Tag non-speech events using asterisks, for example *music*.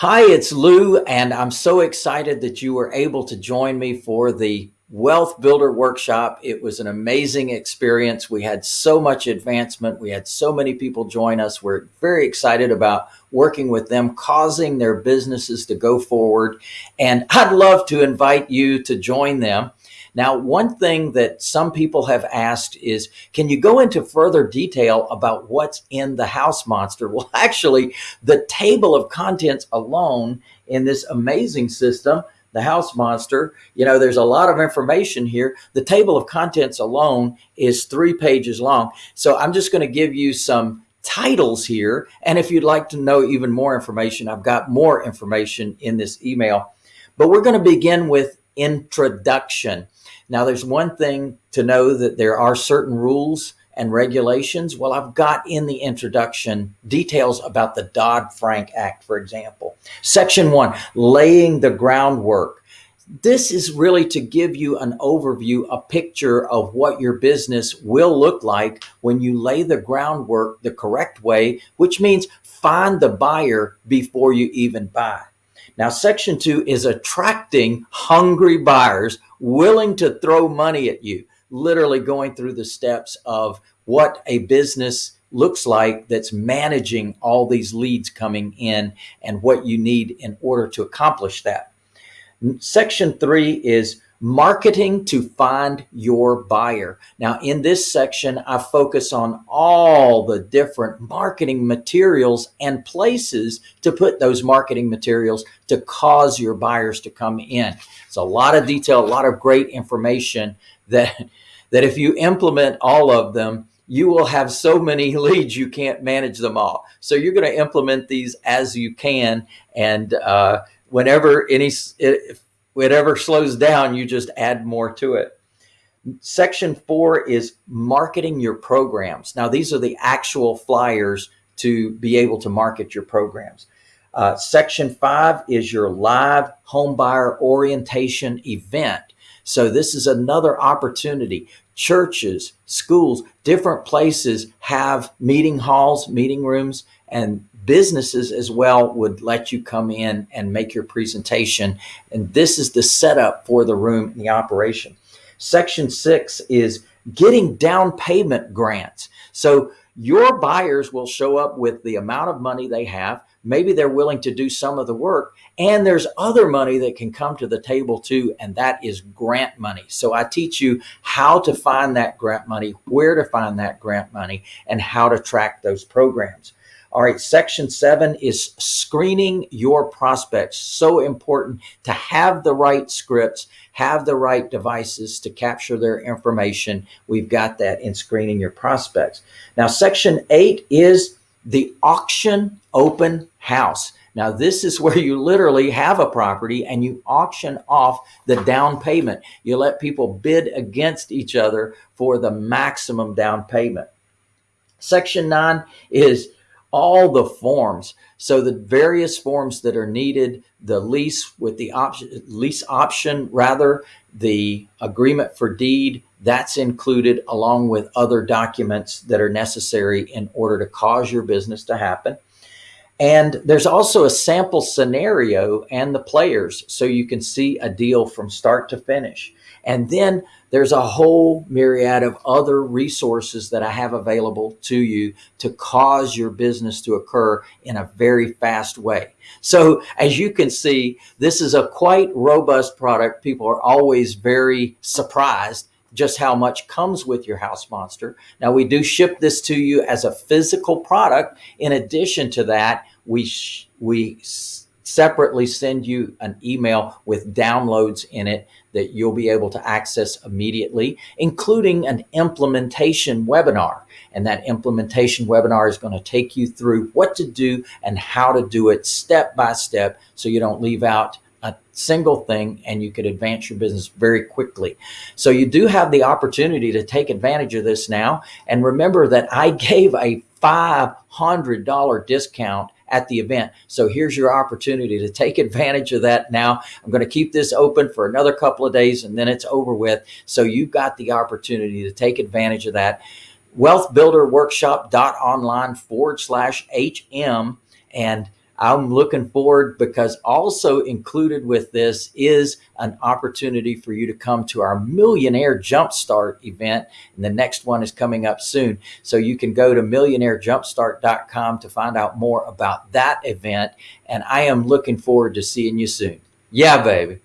Hi, it's Lou, and I'm so excited that you were able to join me for the Wealth Builder Workshop. It was an amazing experience. We had so much advancement. We had so many people join us. We're very excited about working with them, causing their businesses to go forward. And I'd love to invite you to join them. Now, one thing that some people have asked is, can you go into further detail about what's in the house monster? *laughs* Well, actually, the table of contents alone in this amazing system, the house monster, you know, there's a lot of information here. The table of contents alone is three pages long. So I'm just going to give you some titles here. And if you'd like to know even more information, I've got more information in this email. But we're going to begin with introduction. Now, there's one thing to know that there are certain rules and regulations. Well, I've got in the introduction details about the Dodd-Frank Act, for example. Section one, laying the groundwork. This is really to give you an overview, a picture of what your business will look like when you lay the groundwork the correct way, which means find the buyer before you even buy. Now, section two is attracting hungry buyers willing to throw money at you, literally going through the steps of what a business looks like that's managing all these leads coming in and what you need in order to accomplish that. Section three is marketing to find your buyer. Now in this section, I focus on all the different marketing materials and places to put those marketing materials to cause your buyers to come in. It's a lot of detail, a lot of great information that, that if you implement all of them, you will have so many *laughs* leads you can't manage them all. So you're going to implement these as you can. And uh, whenever any, whatever slows down, you just add more to it. Section four is marketing your programs. Now, these are the actual flyers to be able to market your programs. Uh, section five is your live homebuyer orientation event. So this is another opportunity. Churches, schools, different places have meeting halls, meeting rooms, and businesses as well would let you come in and make your presentation. And this is the setup for the room and the operation. Section six is getting down payment grants. So your buyers will show up with the amount of money they have. Maybe they're willing to do some of the work and there's other money that can come to the table too. And that is grant money. So I teach you how to find that grant money, where to find that grant money and how to track those programs. All right, section seven is screening your prospects. So important to have the right scripts, have the right devices to capture their information. We've got that in screening your prospects. Now, section eight is the auction open house. Now, this is where you literally have a property and you auction off the down payment. You let people bid against each other for the maximum down payment. Section nine is all the forms. So the various forms that are needed, the lease with the option, lease option, rather, the agreement for deed, that's included along with other documents that are necessary in order to cause your business to happen. And there's also a sample scenario and the players so you can see a deal from start to finish. And then there's a whole myriad of other resources that I have available to you to cause your business to occur in a very fast way. So as you can see, this is a quite robust product. People are always very surprised just how much comes with your house monster. Now we do ship this to you as a physical product. In addition to that, we, we separately send you an email with downloads in it that you'll be able to access immediately, including an implementation webinar. And that implementation webinar is going to take you through what to do and how to do it step by step so you don't leave out single thing and you could advance your business very quickly. So you do have the opportunity to take advantage of this now. And remember that I *laughs* gave a $500 discount at the event. So here's your opportunity to take advantage of that now. I'm going to keep this open for another couple of days and then it's over with. So you've got the opportunity to take advantage of that. Wealthbuilderworkshop.online forward slash HM. And I'm looking forward because also included with this is an opportunity for you to come to our Millionaire Jumpstart event. And the next one is coming up soon. So you can go to millionairejumpstart.com to find out more about that event. And I am looking forward to seeing you soon. Yeah, baby.